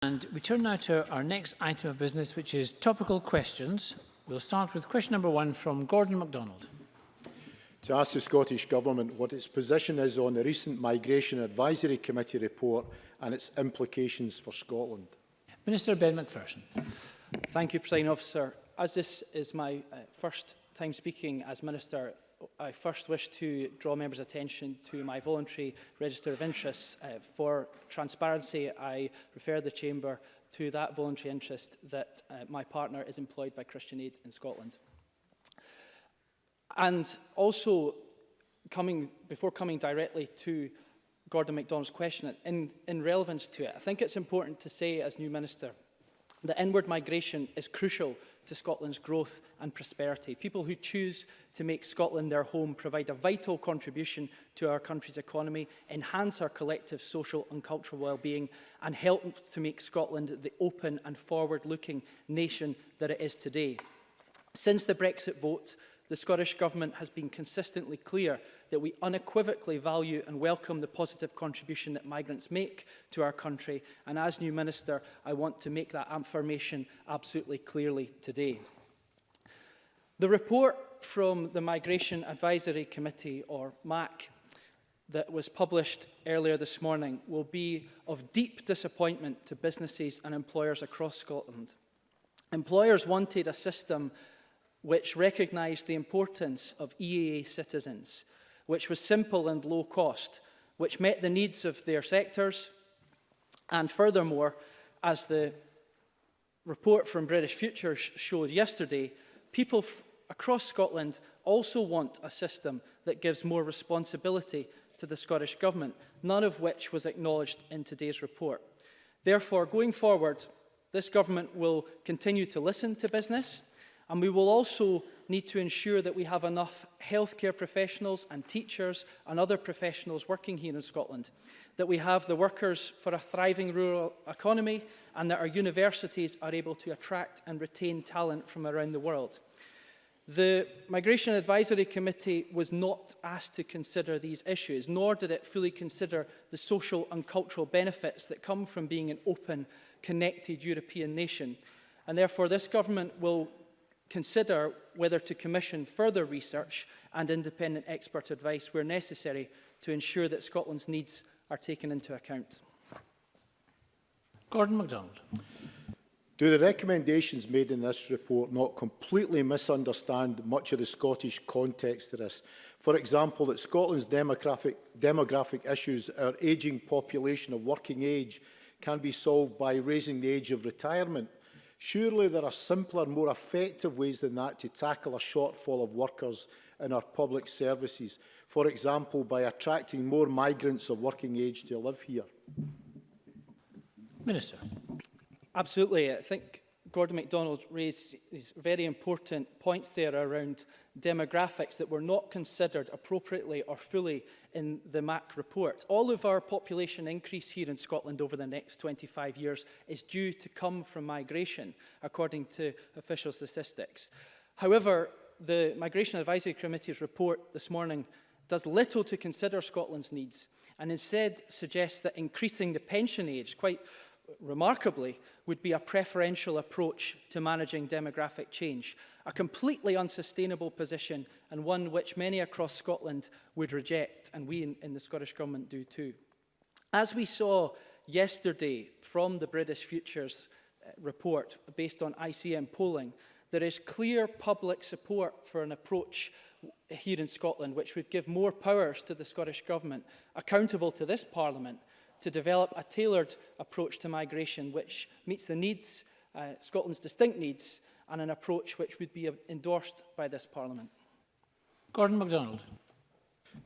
And we turn now to our next item of business, which is topical questions. We'll start with question number one from Gordon MacDonald. To ask the Scottish Government what its position is on the recent Migration Advisory Committee report and its implications for Scotland. Minister Ben McPherson. Thank you, President Officer. As this is my uh, first time speaking as Minister, I first wish to draw members' attention to my voluntary register of interests. Uh, for transparency, I refer the Chamber to that voluntary interest that uh, my partner is employed by Christian Aid in Scotland. And also, coming, before coming directly to Gordon MacDonald's question, in, in relevance to it, I think it's important to say as new minister that inward migration is crucial to Scotland's growth and prosperity. People who choose to make Scotland their home provide a vital contribution to our country's economy, enhance our collective social and cultural well-being, and help to make Scotland the open and forward-looking nation that it is today. Since the Brexit vote, the Scottish Government has been consistently clear that we unequivocally value and welcome the positive contribution that migrants make to our country. And as new Minister, I want to make that affirmation absolutely clearly today. The report from the Migration Advisory Committee, or MAC, that was published earlier this morning will be of deep disappointment to businesses and employers across Scotland. Employers wanted a system which recognised the importance of EEA citizens, which was simple and low cost, which met the needs of their sectors, and furthermore, as the report from British Futures showed yesterday, people across Scotland also want a system that gives more responsibility to the Scottish Government, none of which was acknowledged in today's report. Therefore, going forward, this government will continue to listen to business, And we will also need to ensure that we have enough healthcare professionals and teachers and other professionals working here in Scotland, that we have the workers for a thriving rural economy and that our universities are able to attract and retain talent from around the world. The Migration Advisory Committee was not asked to consider these issues, nor did it fully consider the social and cultural benefits that come from being an open, connected European nation. And therefore, this government will consider whether to commission further research and independent expert advice where necessary to ensure that Scotland's needs are taken into account. Gordon MacDonald. Do the recommendations made in this report not completely misunderstand much of the Scottish context to this? For example, that Scotland's demographic, demographic issues, our ageing population of working age, can be solved by raising the age of retirement Surely there are simpler, more effective ways than that to tackle a shortfall of workers in our public services, for example, by attracting more migrants of working age to live here. Minister. Absolutely. I think Gordon MacDonald raised these very important points there around demographics that were not considered appropriately or fully in the MAC report. All of our population increase here in Scotland over the next 25 years is due to come from migration, according to official statistics. However, the Migration Advisory Committee's report this morning does little to consider Scotland's needs and instead suggests that increasing the pension age, quite remarkably, would be a preferential approach to managing demographic change, a completely unsustainable position and one which many across Scotland would reject, and we in, in the Scottish Government do too. As we saw yesterday from the British Futures uh, report based on ICM polling, there is clear public support for an approach here in Scotland which would give more powers to the Scottish Government, accountable to this Parliament, to develop a tailored approach to migration which meets the needs, uh, Scotland's distinct needs, and an approach which would be endorsed by this Parliament. Gordon MacDonald.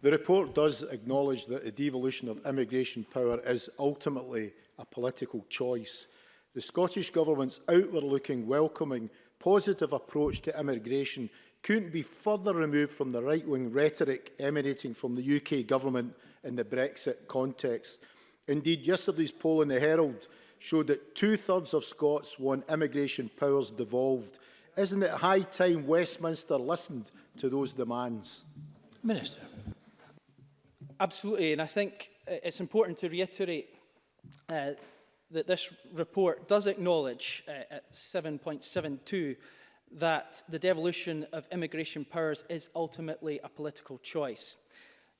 The report does acknowledge that the devolution of immigration power is ultimately a political choice. The Scottish Government's outward-looking, welcoming, positive approach to immigration couldn't be further removed from the right-wing rhetoric emanating from the UK Government in the Brexit context. Indeed, yesterday's poll in the Herald showed that two-thirds of Scots want immigration powers devolved. Isn't it high time Westminster listened to those demands? Minister. Absolutely, and I think uh, it's important to reiterate uh, that this report does acknowledge uh, at 7.72 that the devolution of immigration powers is ultimately a political choice.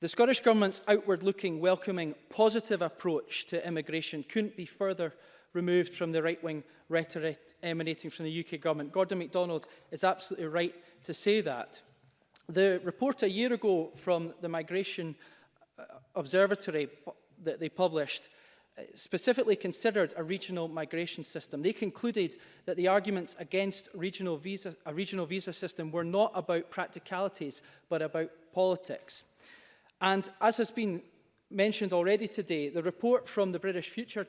The Scottish Government's outward-looking, welcoming, positive approach to immigration couldn't be further removed from the right-wing rhetoric emanating from the UK Government. Gordon MacDonald is absolutely right to say that. The report a year ago from the Migration uh, Observatory that they published uh, specifically considered a regional migration system. They concluded that the arguments against regional visa, a regional visa system were not about practicalities, but about politics. And as has been mentioned already today, the report from the British Future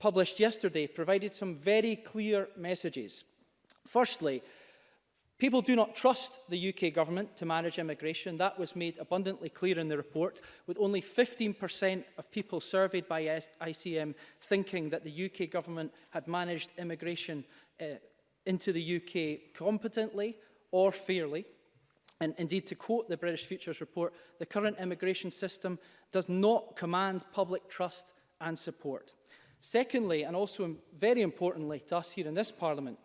published yesterday provided some very clear messages. Firstly, People do not trust the UK government to manage immigration. That was made abundantly clear in the report, with only 15% of people surveyed by ICM thinking that the UK government had managed immigration uh, into the UK competently or fairly. And indeed, to quote the British Futures report, the current immigration system does not command public trust and support. Secondly, and also very importantly to us here in this Parliament,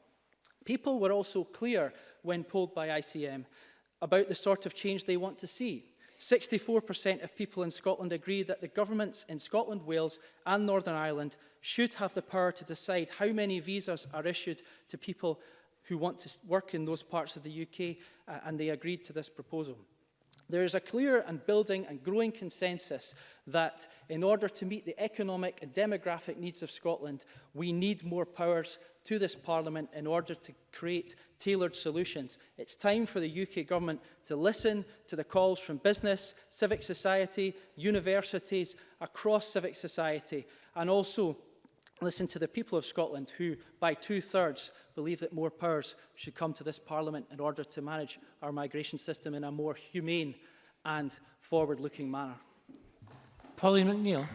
people were also clear when polled by ICM about the sort of change they want to see. 64% of people in Scotland agree that the governments in Scotland, Wales and Northern Ireland should have the power to decide how many visas are issued to people who want to work in those parts of the UK, uh, and they agreed to this proposal. There is a clear and building and growing consensus that in order to meet the economic and demographic needs of Scotland, we need more powers to this Parliament in order to create tailored solutions. It's time for the UK Government to listen to the calls from business, civic society, universities, across civic society, and also Listen to the people of Scotland who, by two-thirds, believe that more powers should come to this Parliament in order to manage our migration system in a more humane and forward-looking manner. Pauline McNeill.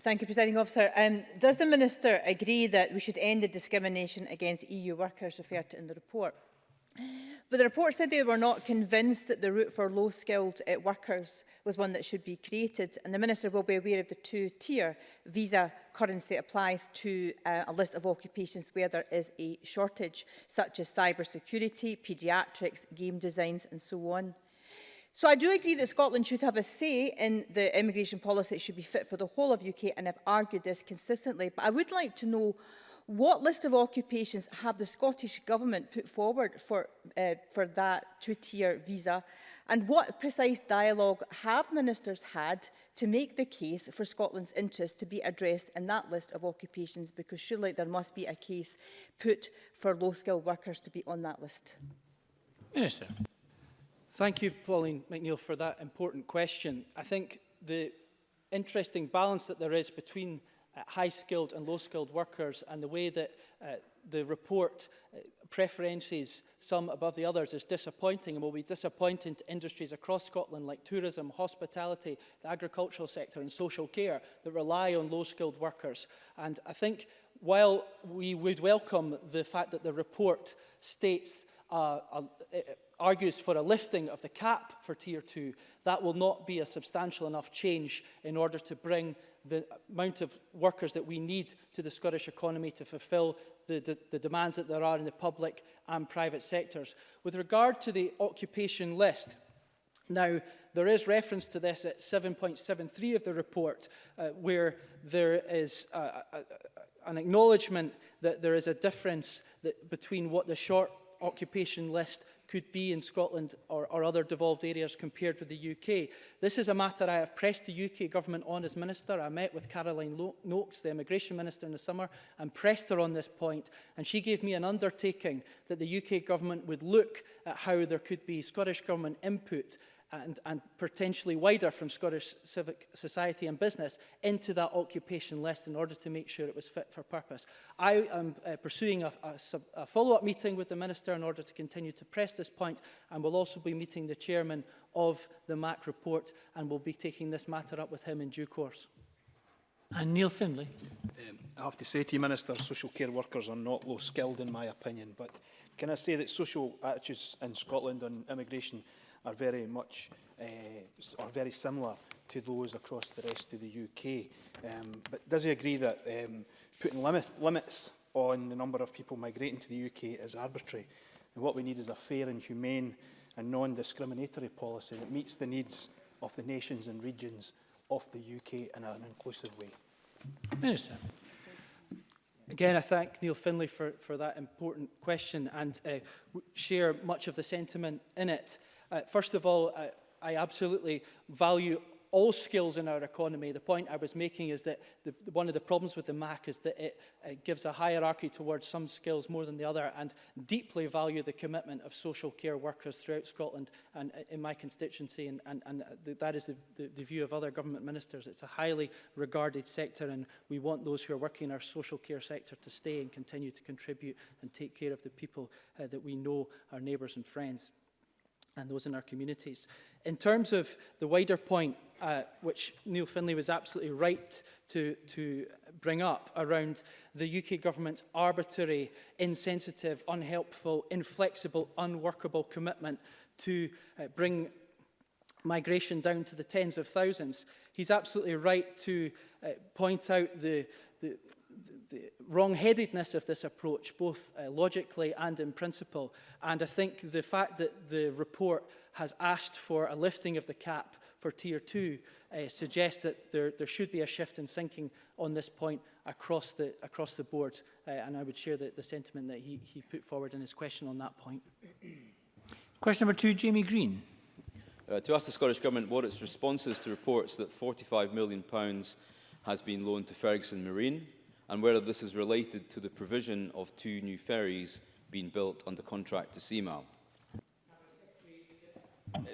Thank you, Presiding Officer. Um, does the Minister agree that we should end the discrimination against EU workers referred to in the report? But the report said they were not convinced that the route for low-skilled uh, workers was one that should be created, and the Minister will be aware of the two-tier visa currency that applies to uh, a list of occupations where there is a shortage, such as cybersecurity, paediatrics, game designs and so on. So I do agree that Scotland should have a say in the immigration policy that should be fit for the whole of UK, and I've argued this consistently, but I would like to know What list of occupations have the Scottish Government put forward for, uh, for that two-tier visa? And what precise dialogue have ministers had to make the case for Scotland's interest to be addressed in that list of occupations? Because surely there must be a case put for low-skilled workers to be on that list. Minister. Thank you, Pauline McNeill, for that important question. I think the interesting balance that there is between uh, high-skilled and low-skilled workers and the way that uh, the report uh, preferences some above the others is disappointing and will be disappointing to industries across Scotland like tourism, hospitality, the agricultural sector and social care that rely on low-skilled workers. And I think while we would welcome the fact that the report states uh, uh, argues for a lifting of the cap for Tier 2, that will not be a substantial enough change in order to bring the amount of workers that we need to the Scottish economy to fulfil the, the, the demands that there are in the public and private sectors. With regard to the occupation list, now, there is reference to this at 7.73 of the report, uh, where there is uh, a, a, a, an acknowledgement that there is a difference that, between what the short occupation list could be in Scotland or, or other devolved areas compared with the UK. This is a matter I have pressed the UK government on as Minister. I met with Caroline Lo Noakes, the Immigration Minister in the summer, and pressed her on this point. And she gave me an undertaking that the UK government would look at how there could be Scottish government input and, and potentially wider from Scottish civic society and business into that occupation list in order to make sure it was fit for purpose. I am uh, pursuing a, a, a follow-up meeting with the Minister in order to continue to press this point and will also be meeting the Chairman of the MAC report and will be taking this matter up with him in due course. And Neil Findlay. Um, I have to say to you, Minister, social care workers are not low skilled in my opinion, but can I say that social attitudes in Scotland on immigration are very much uh, are very similar to those across the rest of the UK. Um, but does he agree that um, putting limit, limits on the number of people migrating to the UK is arbitrary? And what we need is a fair and humane and non-discriminatory policy that meets the needs of the nations and regions of the UK in an inclusive way. Minister. Again, I thank Neil Finlay for, for that important question and uh, share much of the sentiment in it. Uh, first of all, uh, I absolutely value all skills in our economy. The point I was making is that the, one of the problems with the MAC is that it, it gives a hierarchy towards some skills more than the other and deeply value the commitment of social care workers throughout Scotland and uh, in my constituency and, and, and uh, that is the, the, the view of other government ministers. It's a highly regarded sector and we want those who are working in our social care sector to stay and continue to contribute and take care of the people uh, that we know, our neighbours and friends and those in our communities. In terms of the wider point, uh, which Neil Finlay was absolutely right to, to bring up around the UK government's arbitrary, insensitive, unhelpful, inflexible, unworkable commitment to uh, bring migration down to the tens of thousands. He's absolutely right to uh, point out the, the, the wrong-headedness of this approach, both uh, logically and in principle. And I think the fact that the report has asked for a lifting of the cap for Tier 2 uh, suggests that there, there should be a shift in thinking on this point across the, across the board. Uh, and I would share the, the sentiment that he, he put forward in his question on that point. Question number two, Jamie Green. Uh, to ask the Scottish Government what its response is to reports that £45 million has been loaned to Ferguson Marine, and whether this is related to the provision of two new ferries being built under contract to CMAL.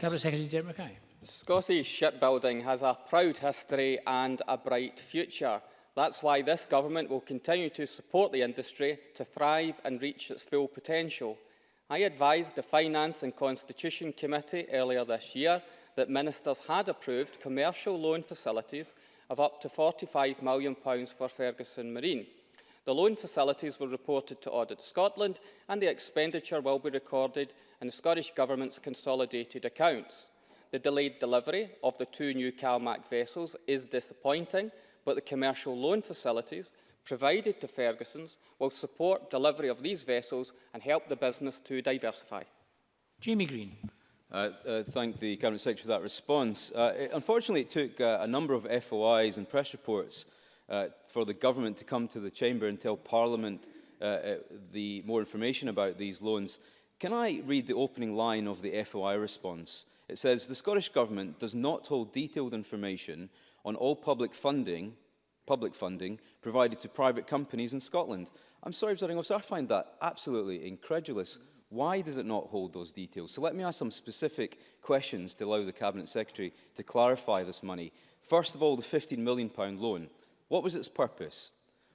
Cabinet Secretary Derek Mackay. Scottish shipbuilding has a proud history and a bright future. That's why this government will continue to support the industry to thrive and reach its full potential. I advised the Finance and Constitution Committee earlier this year that ministers had approved commercial loan facilities of up to £45 million for Ferguson Marine. The loan facilities were reported to Audit Scotland and the expenditure will be recorded in the Scottish Government's consolidated accounts. The delayed delivery of the two new CalMac vessels is disappointing, but the commercial loan facilities provided to Ferguson's will support delivery of these vessels and help the business to diversify. Jamie Greene. Uh, uh, thank the Cabinet Secretary for that response. Uh, it, unfortunately, it took uh, a number of FOIs and press reports uh, for the government to come to the Chamber and tell Parliament the more information about these loans. Can I read the opening line of the FOI response? It says, the Scottish Government does not hold detailed information on all public funding, public funding provided to private companies in Scotland. I'm sorry, Officer, I find that absolutely incredulous. Why does it not hold those details? So let me ask some specific questions to allow the Cabinet Secretary to clarify this money. First of all, the £15 million loan. What was its purpose?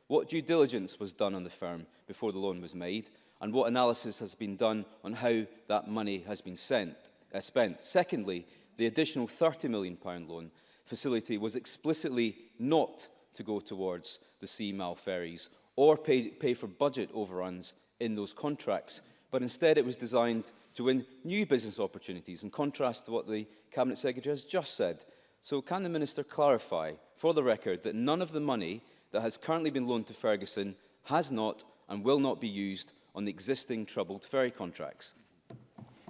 What due diligence was done on the firm before the loan was made? And what analysis has been done on how that money has been sent, uh, spent? Secondly, the additional £30 million loan facility was explicitly not to go towards the Sea ferries or pay, pay for budget overruns in those contracts, but instead it was designed to win new business opportunities, in contrast to what the Cabinet Secretary has just said. So can the Minister clarify, for the record, that none of the money that has currently been loaned to Ferguson has not and will not be used on the existing troubled ferry contracts?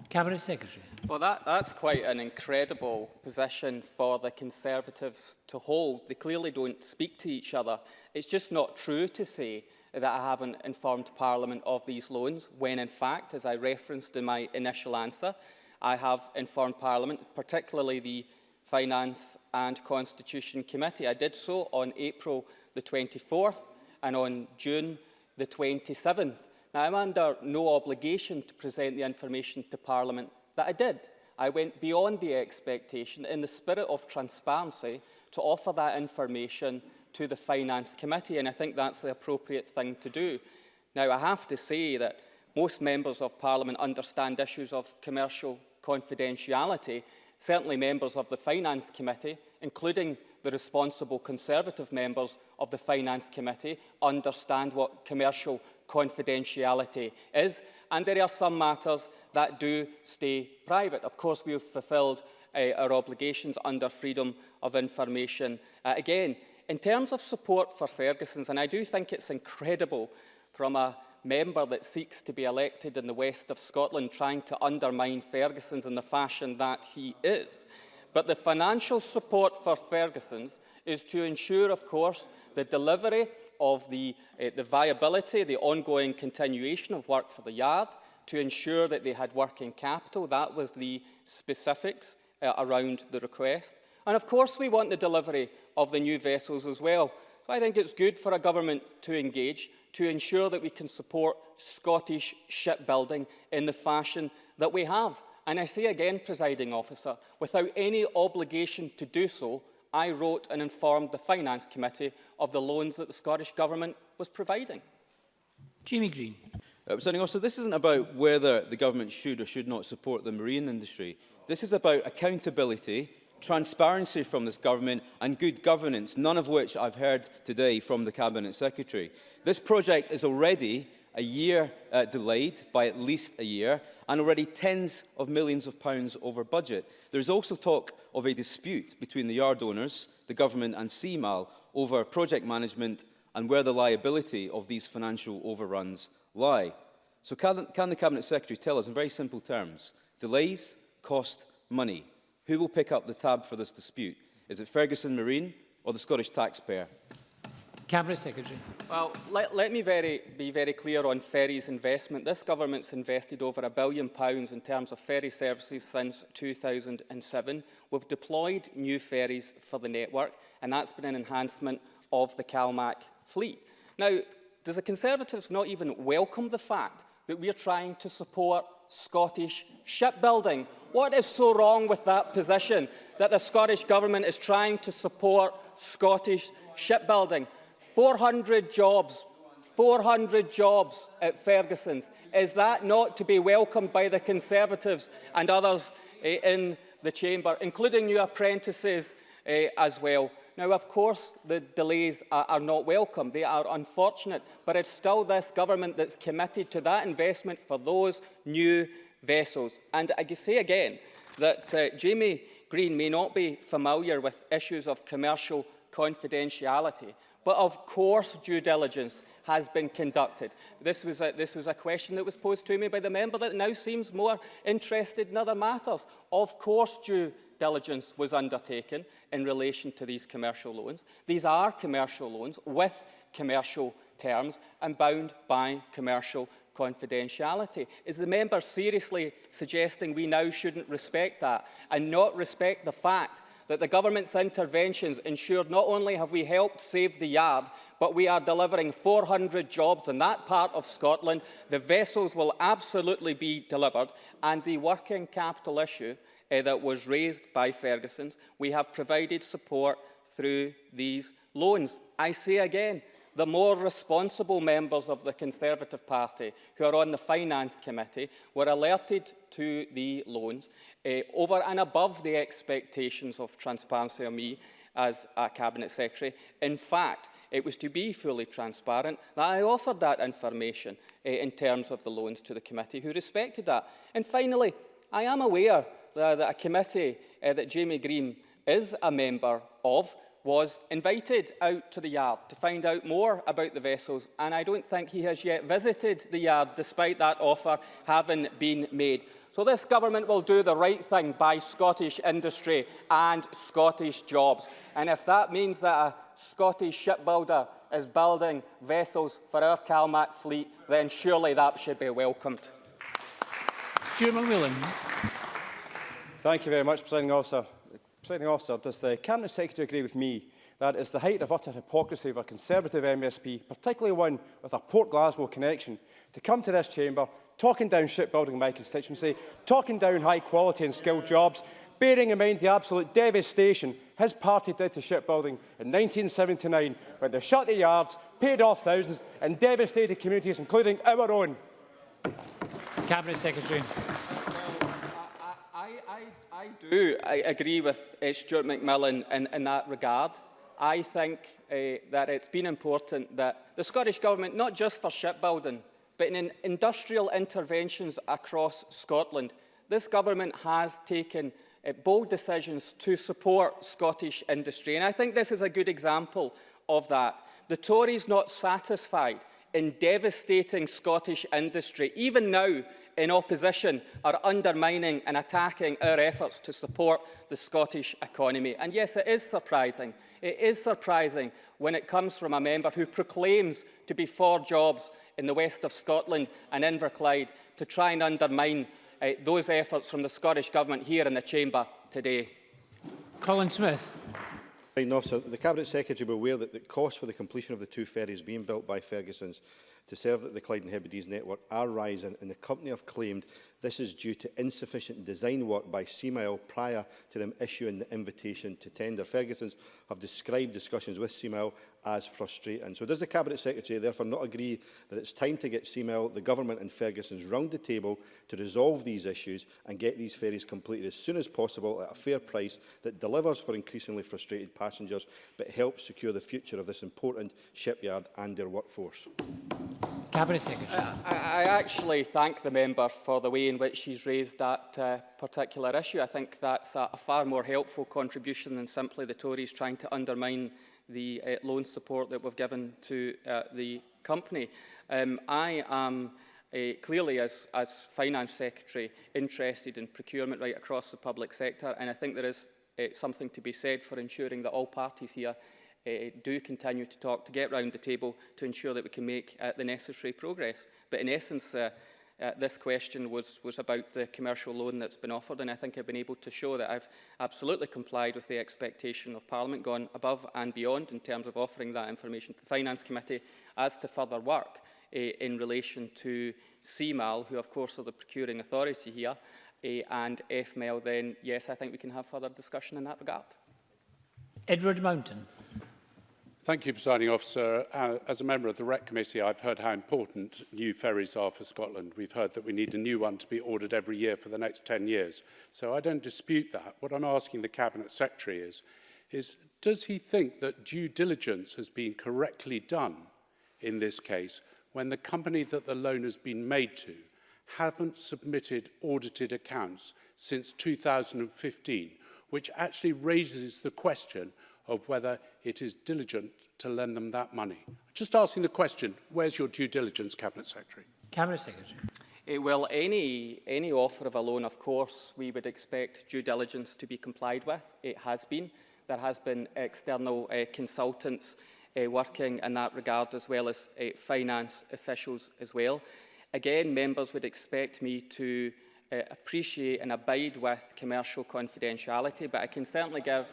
Cabinet Secretary. Well, that, that's quite an incredible position for the Conservatives to hold. They clearly don't speak to each other. It's just not true to say that I haven't informed Parliament of these loans, when in fact, as I referenced in my initial answer, I have informed Parliament, particularly the Finance and Constitution Committee. I did so on April the 24th and on June the 27th. Now, I'm under no obligation to present the information to Parliament that I did. I went beyond the expectation in the spirit of transparency to offer that information to the Finance Committee, and I think that's the appropriate thing to do. Now, I have to say that most members of Parliament understand issues of commercial confidentiality. Certainly members of the Finance Committee, including the responsible Conservative members of the Finance Committee, understand what commercial confidentiality is. And there are some matters that do stay private. Of course, we have fulfilled uh, our obligations under freedom of information. Uh, again, in terms of support for Ferguson's, and I do think it's incredible from a member that seeks to be elected in the west of Scotland trying to undermine Ferguson's in the fashion that he is. But the financial support for Ferguson's is to ensure, of course, the delivery of the, uh, the viability, the ongoing continuation of work for the yard, to ensure that they had working capital. That was the specifics uh, around the request. And of course, we want the delivery of the new vessels as well. So I think it's good for a government to engage to ensure that we can support Scottish shipbuilding in the fashion that we have. And I say again, presiding officer, without any obligation to do so, I wrote and informed the Finance Committee of the loans that the Scottish Government was providing. Jamie Greene. Uh, Presiding officer, this isn't about whether the government should or should not support the marine industry. This is about accountability, transparency from this government and good governance, none of which I've heard today from the Cabinet Secretary. This project is already a year uh, delayed by at least a year and already tens of millions of pounds over budget. There's also talk of a dispute between the yard owners, the government and CMAL over project management and where the liability of these financial overruns lie. So can, can the Cabinet Secretary tell us in very simple terms, delays cost money. Who will pick up the tab for this dispute? Is it Ferguson Marine or the Scottish taxpayer? Cabinet Secretary. Well, let, let me very, be very clear on ferries investment. This government's invested over a billion pounds in terms of ferry services since 2007. We've deployed new ferries for the network, and that's been an enhancement of the CalMac fleet. Now, does the Conservatives not even welcome the fact that we're trying to support Scottish shipbuilding? What is so wrong with that position, that the Scottish Government is trying to support Scottish shipbuilding? 400 jobs, 400 jobs at Ferguson's. Is that not to be welcomed by the Conservatives and others eh, in the chamber, including new apprentices eh, as well? Now, of course, the delays are, are not welcome. They are unfortunate, but it's still this government that's committed to that investment for those new vessels. And I say again that uh, Jamie Greene may not be familiar with issues of commercial confidentiality, but of course due diligence has been conducted. This was, a, this was a question that was posed to me by the member that now seems more interested in other matters. Of course due diligence was undertaken in relation to these commercial loans. These are commercial loans with commercial terms and bound by commercial confidentiality. Is the member seriously suggesting we now shouldn't respect that and not respect the fact that the government's interventions ensured not only have we helped save the yard, but we are delivering 400 jobs in that part of Scotland. The vessels will absolutely be delivered, and the working capital issue uh, that was raised by Ferguson's, we have provided support through these loans. I say again, the more responsible members of the Conservative Party who are on the Finance Committee were alerted to the loans uh, over and above the expectations of transparency of me as a Cabinet Secretary. In fact, it was to be fully transparent that I offered that information uh, in terms of the loans to the committee who respected that. And finally, I am aware that, that a committee uh, that Jamie Greene is a member of was invited out to the yard to find out more about the vessels and I don't think he has yet visited the yard despite that offer having been made. So this government will do the right thing by Scottish industry and Scottish jobs. And if that means that a Scottish shipbuilder is building vessels for our CalMac fleet, then surely that should be welcomed. Stuart McMillan. Thank you very much, Presiding Officer. Presiding officer, does the Cabinet Secretary agree with me that it's the height of utter hypocrisy of a Conservative MSP, particularly one with a Port Glasgow connection, to come to this chamber talking down shipbuilding in my constituency, talking down high quality and skilled jobs, bearing in mind the absolute devastation his party did to shipbuilding in 1979 when they shut the yards, paid off thousands and devastated communities, including our own. Cabinet Secretary. I, do I agree with uh, Stuart McMillan in, in that regard. I think uh, that it's been important that the Scottish Government, not just for shipbuilding, but in industrial interventions across Scotland, this government has taken uh, bold decisions to support Scottish industry. And I think this is a good example of that. The Tories are not satisfied in devastating Scottish industry, even now in opposition, are undermining and attacking our efforts to support the Scottish economy. And yes, it is surprising. It is surprising when it comes from a member who proclaims to be for jobs in the west of Scotland and Inverclyde to try and undermine uh, those efforts from the Scottish Government here in the Chamber today. Colin Smyth. Presiding officer, the Cabinet Secretary will aware that the costs for the completion of the two ferries being built by Ferguson's to serve the Clyde and Hebrides network are rising and the company have claimed This is due to insufficient design work by CMIL prior to them issuing the invitation to tender. Ferguson's have described discussions with CMIL as frustrating. So does the Cabinet Secretary therefore not agree that it's time to get CMIL, the government and Ferguson's round the table to resolve these issues and get these ferries completed as soon as possible at a fair price that delivers for increasingly frustrated passengers but helps secure the future of this important shipyard and their workforce? Cabinet Secretary. I, I actually thank the member for the way in which he's raised that uh, particular issue. I think that's a, a far more helpful contribution than simply the Tories trying to undermine the uh, loan support that we've given to uh, the company. Um, I am uh, clearly, as, as Finance Secretary, interested in procurement right across the public sector, and I think there is uh, something to be said for ensuring that all parties here uh, do continue to talk to get round the table to ensure that we can make uh, the necessary progress. But in essence, uh, uh, this question was, was about the commercial loan that's been offered, and I think I've been able to show that I've absolutely complied with the expectation of Parliament, gone above and beyond in terms of offering that information to the Finance Committee as to further work uh, in relation to CMAL, who of course are the procuring authority here, uh, and FML, then yes, I think we can have further discussion in that regard. Edward Mountain. Thank you, Presiding Officer. Uh, as a member of the REC Committee, I've heard how important new ferries are for Scotland. We've heard that we need a new one to be ordered every year for the next 10 years. So I don't dispute that. What I'm asking the Cabinet Secretary is, is does he think that due diligence has been correctly done in this case when the company that the loan has been made to haven't submitted audited accounts since 2015, which actually raises the question of whether it is diligent to lend them that money. Just asking the question, where's your due diligence, Cabinet Secretary? Cabinet Secretary. Uh, well, any, any offer of a loan, of course, we would expect due diligence to be complied with. It has been. There has been external uh, consultants uh, working in that regard, as well as uh, finance officials as well. Again, members would expect me to uh, appreciate and abide with commercial confidentiality, but I can certainly give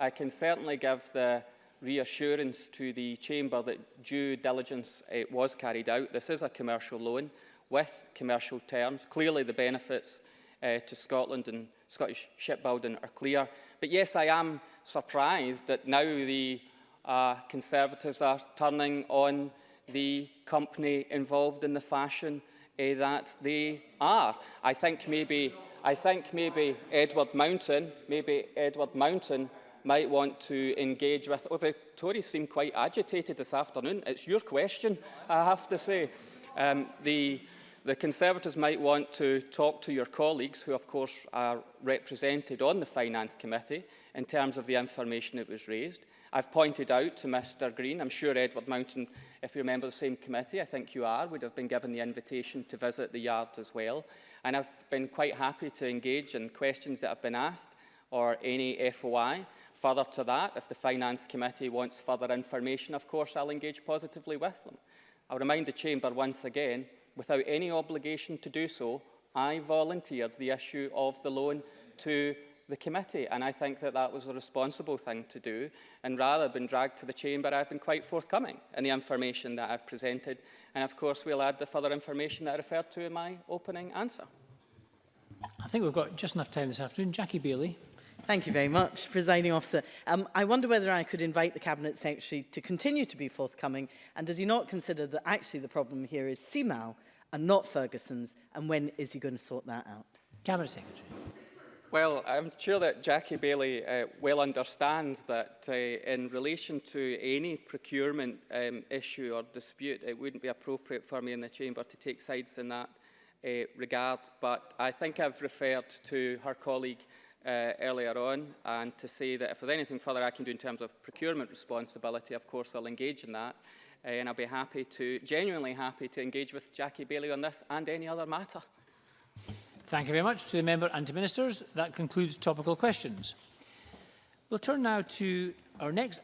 I can certainly give the reassurance to the Chamber that due diligence uh, was carried out. This is a commercial loan with commercial terms. Clearly the benefits uh, to Scotland and Scottish shipbuilding are clear. But yes, I am surprised that now the uh, Conservatives are turning on the company involved in the fashion uh, that they are. I think maybe, I think maybe Edward Mountain, maybe Edward Mountain might want to engage with. Oh, the Tories seem quite agitated this afternoon. It's your question, I have to say. Um, the, the Conservatives might want to talk to your colleagues, who of course are represented on the Finance Committee, in terms of the information that was raised. I've pointed out to Mr Greene, I'm sure Edward Mountain, if you remember the same committee, I think you are, would have been given the invitation to visit the yard as well. And I've been quite happy to engage in questions that have been asked or any FOI. Further to that, if the Finance Committee wants further information, of course, I'll engage positively with them. I'll remind the Chamber once again, without any obligation to do so, I volunteered the issue of the loan to the committee, and I think that that was a responsible thing to do. And rather than dragged to the chamber, I've been quite forthcoming in the information that I've presented. And of course, we'll add the further information that I referred to in my opening answer. I think we've got just enough time this afternoon. Jackie Baillie. Thank you very much, Presiding Officer. Um, I wonder whether I could invite the Cabinet Secretary to continue to be forthcoming and does he not consider that actually the problem here is CMAL and not Ferguson's and when is he going to sort that out? Cabinet Secretary. Well, I'm sure that Jackie Bailey uh, well understands that uh, in relation to any procurement um, issue or dispute, it wouldn't be appropriate for me in the Chamber to take sides in that uh, regard. But I think I've referred to her colleague uh, earlier on and to say that if there's anything further I can do in terms of procurement responsibility, of course I'll engage in that. Uh, and I'll be happy to, genuinely happy to engage with Jackie Baillie on this and any other matter. Thank you very much to the member and to ministers. That concludes topical questions. We'll turn now to our next